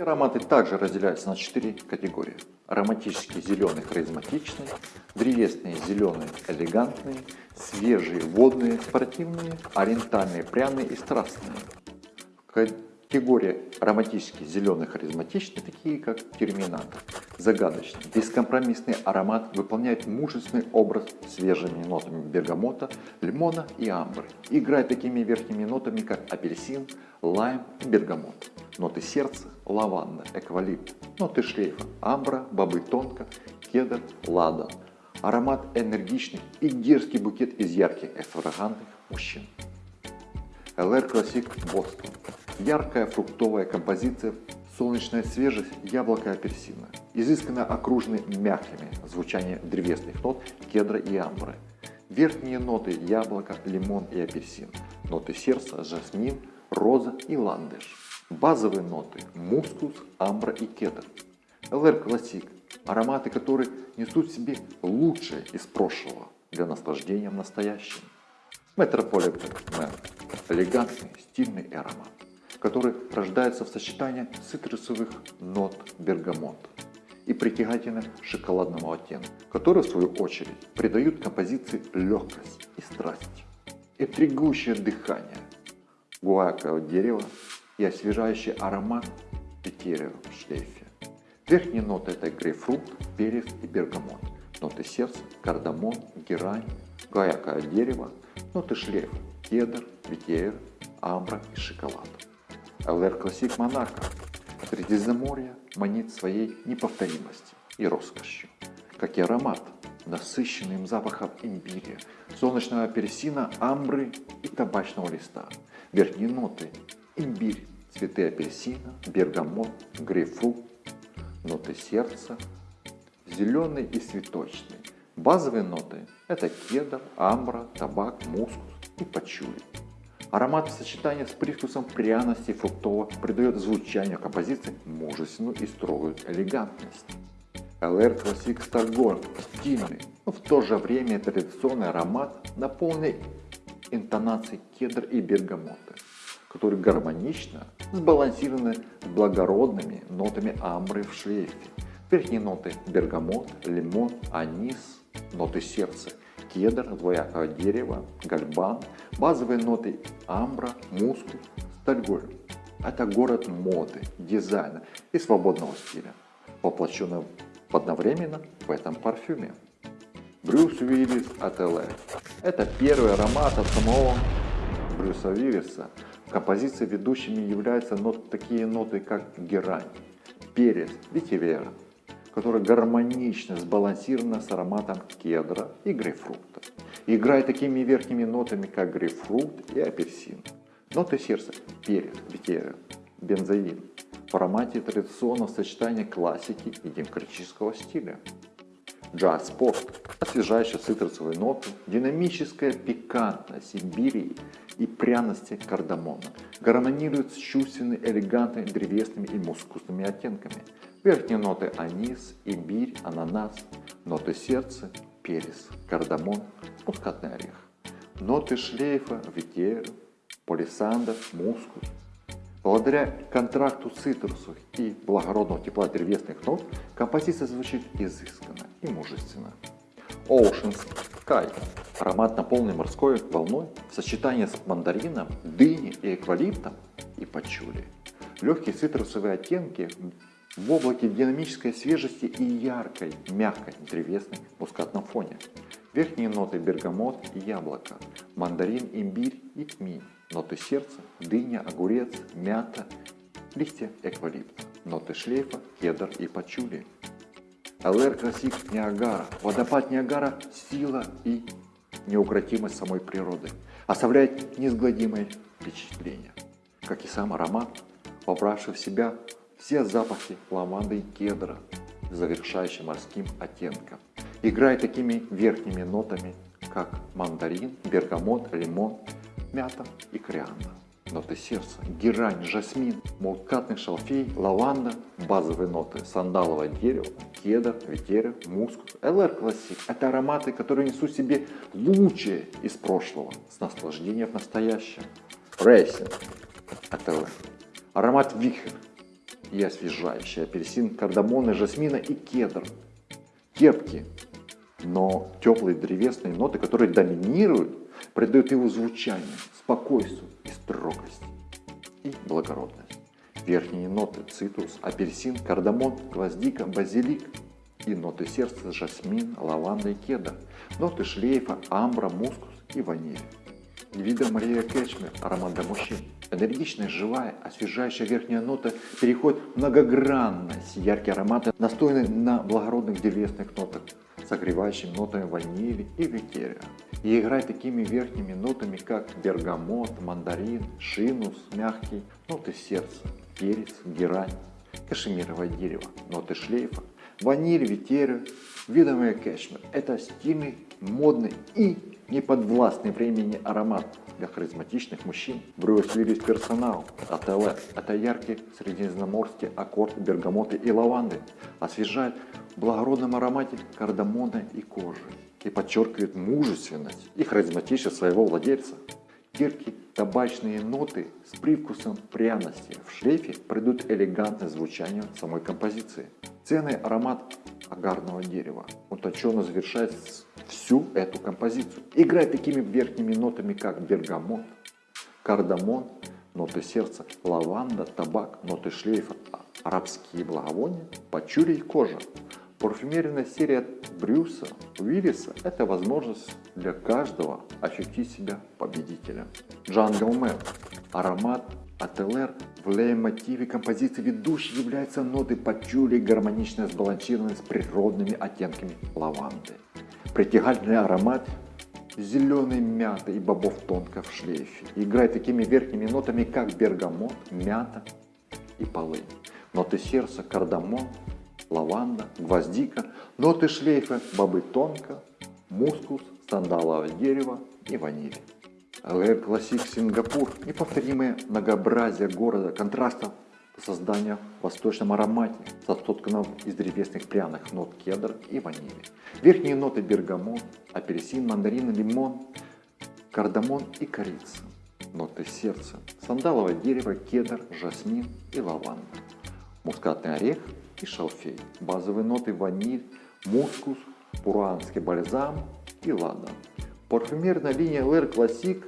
Ароматы также разделяются на четыре категории. Ароматический зеленый харизматичный, древесные зеленые элегантные, свежие водные спортивные, ориентальные пряные и страстные. Категория ароматический зеленый харизматичный, такие как терминатор. Загадочный, бескомпромиссный аромат выполняет мужественный образ свежими нотами бергамота, лимона и амбры. Играет такими верхними нотами, как апельсин, лайм и бергамот. Ноты сердца, лаванда, эквалипт. Ноты шлейфа, амбра, бобы тонко, кедр, ладан. Аромат энергичный и дерзкий букет из ярких эфрагантных мужчин. LR Classic Boston. Яркая фруктовая композиция, солнечная свежесть, яблоко и апельсина. Изысканно окружены мягкими звучание древесных нот кедра и амбры. Верхние ноты яблоко, лимон и апельсин. Ноты сердца, жасмин, роза и ландыш. Базовые ноты мускус, амбра и кедр. LR Classic. Ароматы, которые несут в себе лучшее из прошлого для наслаждения настоящим. Metropolitan Man. Элегантный, стильный аромат, который рождается в сочетании цитрусовых нот бергамота и притягательного шоколадного оттенка, который в свою очередь придают композиции легкость и страсть. Интригующее дыхание гуакового дерева и освежающий аромат петерия в шлейфе. Верхние ноты это грейпфрут, перец и бергамот. Ноты сердца, кардамон, герань, гуаковое дерево, ноты шлейфа, кедр, ветер, амбра и шоколад. ЛР Классик Монако Средиземноморье манит своей неповторимостью и роскошью, как и аромат, насыщенным запахом имбиря, солнечного апельсина, амбры и табачного листа. Верхние ноты – имбирь, цветы апельсина, бергамот, грейпфрут, ноты сердца, зеленый и цветочный. Базовые ноты – это кедр, амбра, табак, мускус и пачули. Аромат в сочетании с привкусом пряности фруктового придает звучанию композиции мужественную и строгую элегантность. LR Classic Stargorn стильный, но в то же время традиционный аромат, наполненный интонацией кедр и бергамота, который гармонично сбалансированы с благородными нотами амбры в шлейфе. Верхние ноты бергамот, лимон, анис, ноты сердца кедр, двоякое дерево, гальбан, базовые ноты амбра, мускус, стальголь. Это город моды, дизайна и свободного стиля, воплощенный одновременно в этом парфюме. Брюс Уиллис LA. Это первый аромат от самого Брюса Уиллиса. В композиции ведущими являются нот, такие ноты, как герань, перец, ветивер, которая гармонично сбалансирована с ароматом кедра и грейпфрута. Играет такими верхними нотами, как грейпфрут и апельсин. Ноты сердца – перец, ветерия, бензоин. В аромате традиционного сочетания классики и демократического стиля. Джаз-пост – освежающие цитрусовые ноты, динамическая пикантность имбирии и пряности кардамона. Гармонирует с чувственными, элегантными, древесными и мускусными оттенками. Верхние ноты анис, имбирь, ананас. Ноты сердца, перец, кардамон, мускатный орех. Ноты шлейфа, ветер, полисандр, мускус. Благодаря контракту цитрусов и благородного тепла древесных нот композиция звучит изысканно и мужественно. Ocean Sky. Аромат наполненный морской волной в сочетании с мандарином, дыней и эквалиптом и пачули. Легкие цитрусовые оттенки в облаке динамической свежести и яркой, мягкой, древесной мускатном фоне. Верхние ноты бергамот и яблоко, мандарин, имбирь и тмин. Ноты сердца, дыня, огурец, мята, листья эвкалипта. Ноты шлейфа, кедр и пачули. LR Classic Niagara. Водопад Ниагара – сила и неукротимость самой природы. Оставляет неизгладимое впечатление. Как и сам аромат, вобравший в себя все запахи лаванды и кедра, завершающие морским оттенком. Играет такими верхними нотами, как мандарин, бергамот, лимон, мята и кориандр. Ноты сердца, герань, жасмин, мускатный шалфей, лаванда, базовые ноты, сандаловое дерево, кедр, ветивер, мускус, LR Classic. Это ароматы, которые несут себе лучшее из прошлого с наслаждением в настоящем. Racing. Это Аромат вихрь и освежающий. Апельсин, кардамон, и жасмина и кедр. Терпкие, но теплые древесные ноты, которые доминируют, придают его звучанию, спокойствию и строгости и благородность. Верхние ноты – цитрус, апельсин, кардамон, гвоздика, базилик и ноты сердца – жасмин, лаванда и кедр. Ноты шлейфа – амбра, мускус и ваниль. Вида Мария Кэчмер – аромат для мужчин. Энергичная, живая, освежающая верхняя нота переходит в многогранность. Яркие ароматы настойны на благородных древесных нотах, согревающими нотами ванили и ветерия. И играет такими верхними нотами, как бергамот, мандарин, шинус, мягкий, ноты сердца, перец, герань, кашемировое дерево, ноты шлейфа, ваниль, ветерия, видовая кэшмер. Это стильный, модный и неподвластный времени аромат для харизматичных мужчин. Брюс Виллис Персонал, АТЛ. Это яркий средиземноморский аккорд бергамота и лаванды. Освежает в благородном аромате кардамона и кожи. И подчеркивает мужественность и харизматичность своего владельца. Терпкие табачные ноты с привкусом пряности в шлейфе придут элегантное звучание самой композиции. Ценный аромат агарного дерева утонченно завершает всю эту композицию. Играет такими верхними нотами, как бергамот, кардамон, ноты сердца, лаванда, табак, ноты шлейфа, арабские благовония, пачули и кожа. Парфюмерная серия Брюса Уиллиса – это возможность для каждого ощутить себя победителем. Jungle Man – аромат от LR в лейтмотиве композиции ведущей являются ноты пачули, гармонично сбалансированные с природными оттенками лаванды. Притягательный аромат зеленой мяты и бобов тонка в шлейфе. Играет такими верхними нотами, как бергамот, мята и полынь. Ноты сердца, кардамон, лаванда, гвоздика. Ноты шлейфа, бобы тонка, мускус, сандаловое дерево и ваниль. LR Classic Singapore – неповторимое многообразие города, контрастов создания в восточном аромате, сотканном из древесных пряных нот кедр и ванили. Верхние ноты бергамот, апельсин, мандарин, лимон, кардамон и корица. Ноты сердца, сандаловое дерево, кедр, жасмин и лаванда. Мускатный орех и шалфей. Базовые ноты ваниль, мускус, пуруанский бальзам и ладан. Парфюмерная линия LR Classic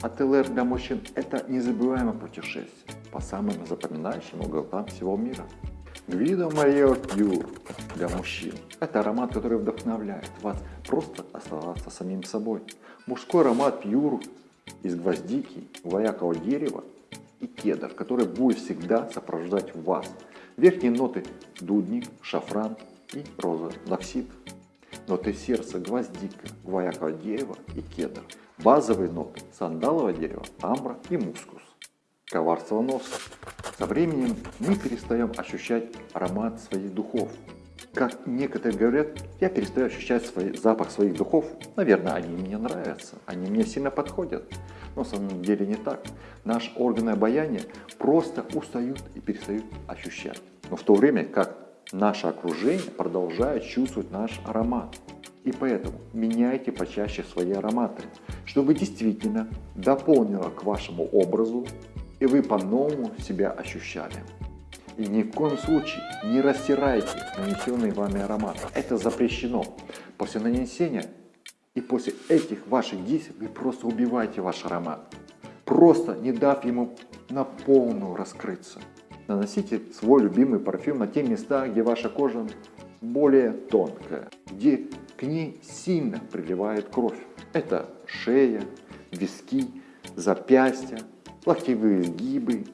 от LR для мужчин – это незабываемое путешествие по самым запоминающим уголкам всего мира. Гвидо Марио Пьюр для мужчин – это аромат, который вдохновляет вас просто оставаться самим собой. Мужской аромат Пьюр из гвоздики, гвоякового дерева и кедр, который будет всегда сопровождать вас. Верхние ноты – дудник, шафран и роза лаксит ноты сердца, гвоздика, гвояковое дерево и кедр. Базовые ноты – сандаловое дерево, амбра и мускус. Коварство носа. Со временем мы перестаем ощущать аромат своих духов. Как некоторые говорят, я перестаю ощущать свой, запах своих духов. Наверное, они мне нравятся, они мне сильно подходят. Но на самом деле не так. Наши органы обаяния просто устают и перестают ощущать. Но в то время как наше окружение продолжает чувствовать наш аромат. И поэтому меняйте почаще свои ароматы, чтобы действительно дополнило к вашему образу и вы по-новому себя ощущали. И ни в коем случае не растирайте нанесенный вами аромат. Это запрещено. После нанесения и после этих ваших действий вы просто убиваете ваш аромат, просто не дав ему на полную раскрыться. Наносите свой любимый парфюм на те места, где ваша кожа более тонкая, где к ней сильно приливает кровь. Это шея, виски, запястья, локтевые сгибы.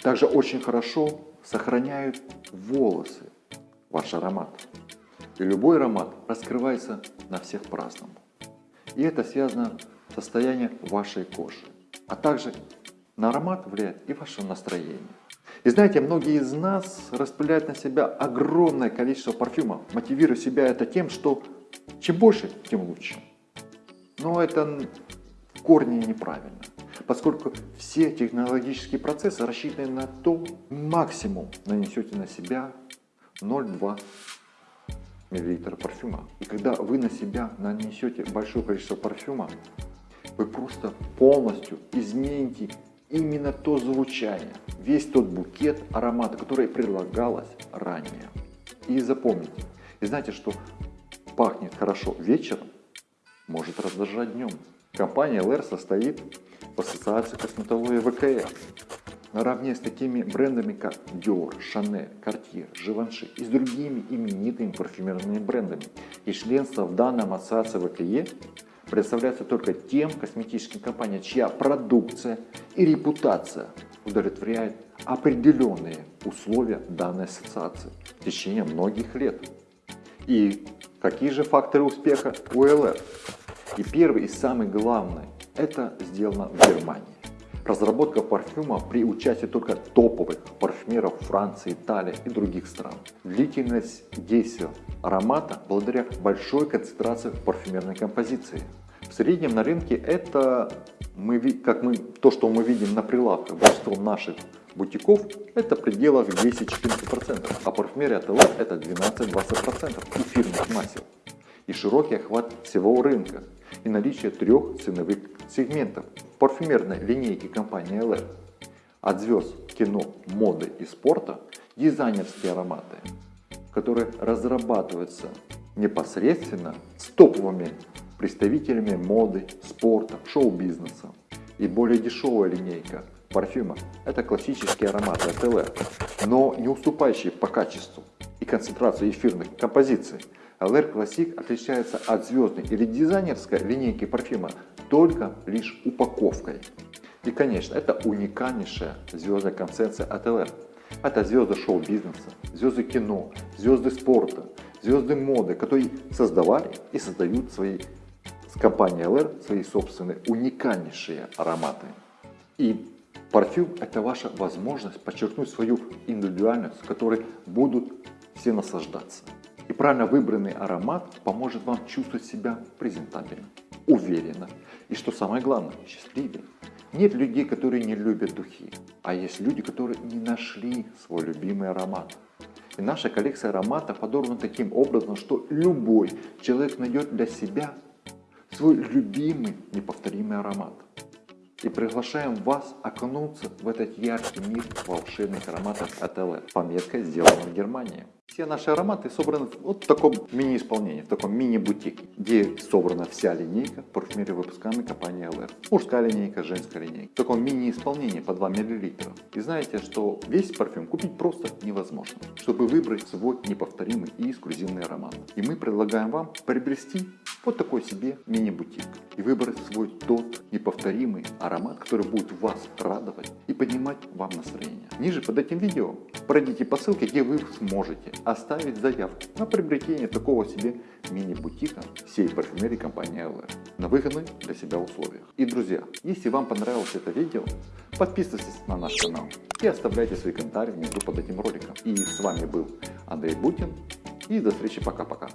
Также очень хорошо сохраняют волосы ваш аромат. И любой аромат раскрывается на всех по-разному. И это связано с состоянием вашей кожи. А также на аромат влияет и ваше настроение. И знаете, многие из нас распыляют на себя огромное количество парфюма, мотивируя себя это тем, что чем больше, тем лучше. Но это в корне неправильно, поскольку все технологические процессы рассчитаны на то, максимум нанесете на себя 0,2 мл парфюма. И когда вы на себя нанесете большое количество парфюма, вы просто полностью измените именно то звучание, весь тот букет аромата, который предлагалось ранее. И запомните, и знаете, что пахнет хорошо вечером, может раздражать днем. Компания LR состоит в ассоциации косметологии ВКФ. Наравне с такими брендами, как Dior, Chanel, Cartier, Givenchy и с другими именитыми парфюмерными брендами. И членство в данном ассоциации ВКЕ представляется только тем косметическим компаниям, чья продукция и репутация удовлетворяет определенные условия данной ассоциации в течение многих лет. И какие же факторы успеха у ЛР? И первый и самый главный, это сделано в Германии. Разработка парфюма при участии только топовых парфюмеров Франции, Италии и других стран. Длительность действия аромата благодаря большой концентрации парфюмерной композиции. В среднем на рынке это, мы, как мы, то, что мы видим на прилавках, большинство наших бутиков, это в пределах 10-14%, а парфюмерия ТЛ это 12-20% эфирных масел. И широкий охват всего рынка, и наличие трех ценовых сегментов парфюмерной линейки компании LR. От звезд кино, моды и спорта дизайнерские ароматы, которые разрабатываются непосредственно с топовыми представителями моды, спорта, шоу-бизнеса. И более дешевая линейка парфюма – это классические ароматы от LR, но не уступающие по качеству и концентрации эфирных композиций – LR Classic отличается от звездной или дизайнерской линейки парфюма только лишь упаковкой. И конечно, это уникальнейшая звездная концепция от LR. Это звезды шоу-бизнеса, звезды кино, звезды спорта, звезды моды, которые создавали и создают свои с компанией LR свои собственные уникальнейшие ароматы. И парфюм это ваша возможность подчеркнуть свою индивидуальность, которой будут все наслаждаться. И правильно выбранный аромат поможет вам чувствовать себя презентабельно, уверенно и, что самое главное, счастливее. Нет людей, которые не любят духи, а есть люди, которые не нашли свой любимый аромат. И наша коллекция ароматов подобрана таким образом, что любой человек найдет для себя свой любимый неповторимый аромат. И приглашаем вас окунуться в этот яркий мир волшебных ароматов от LR. Пометка сделана в Германии. Все наши ароматы собраны вот в таком мини-исполнении, в таком мини-бутике, где собрана вся линейка парфюмерии выпусками компании LR. Мужская линейка, женская линейка. В таком мини-исполнении по 2 мл. И знаете, что весь парфюм купить просто невозможно, чтобы выбрать свой неповторимый и эксклюзивный аромат. И мы предлагаем вам приобрести вот такой себе мини-бутик и выбрать свой тот неповторимый аромат, который будет вас радовать и поднимать вам настроение. Ниже под этим видео пройдите по ссылке, где вы сможете оставить заявку на приобретение такого себе мини-бутика всей парфюмерии компании LR на выгодных для себя условиях. И друзья, если вам понравилось это видео, подписывайтесь на наш канал и оставляйте свои комментарии внизу под этим роликом. И с вами был Андрей Бутин и до встречи пока-пока.